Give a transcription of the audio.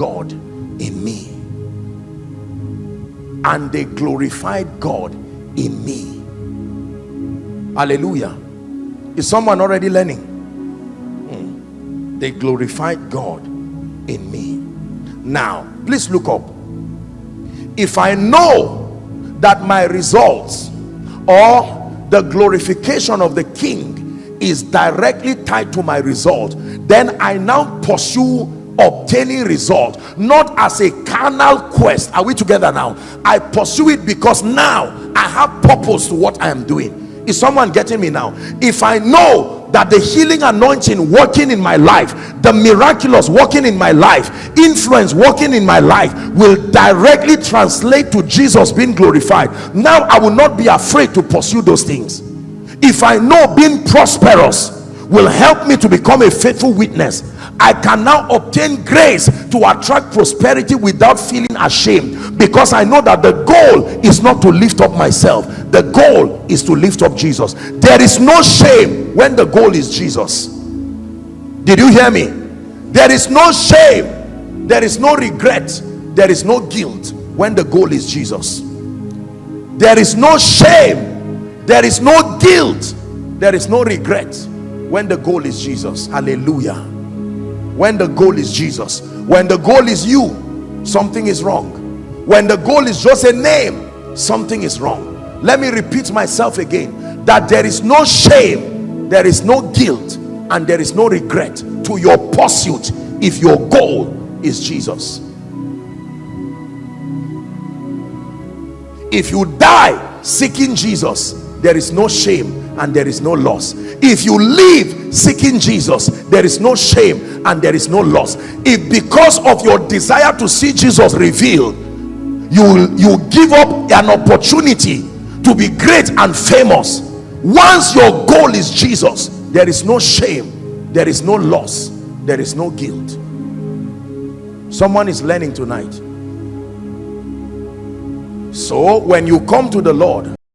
God in me. And they glorified God in me. Hallelujah. Is someone already learning? Hmm. they glorified God in me. Now please look up. If I know that my results or the glorification of the king is directly tied to my result then I now pursue obtaining result not as a carnal quest. Are we together now? I pursue it because now I have purpose to what I am doing. Is someone getting me now? If I know that the healing anointing working in my life the miraculous working in my life influence working in my life will directly translate to jesus being glorified. Now i will not be afraid to pursue those things. If i know being prosperous will help me to become a faithful witness. I can now obtain grace to attract prosperity without feeling ashamed because I know that the goal is not to lift up myself. The goal is to lift up Jesus. There is no shame when the goal is Jesus. Did you hear me? There is no shame. There is no regret. There is no guilt when the goal is Jesus. There is no shame. There is no guilt. There is no regret when the goal is Jesus hallelujah. When the goal is Jesus when the goal is you something is wrong. When the goal is just a name something is wrong. Let me repeat myself again that there is no shame there is no guilt and there is no regret to your pursuit if your goal is Jesus. If you die seeking Jesus there is no shame and there is no loss. If you live seeking Jesus there is no shame and there is no loss. If because of your desire to see Jesus revealed you you give up an opportunity to be great and famous. Once your goal is Jesus there is no shame there is no loss there is no guilt. Someone is learning tonight. So when you come to the Lord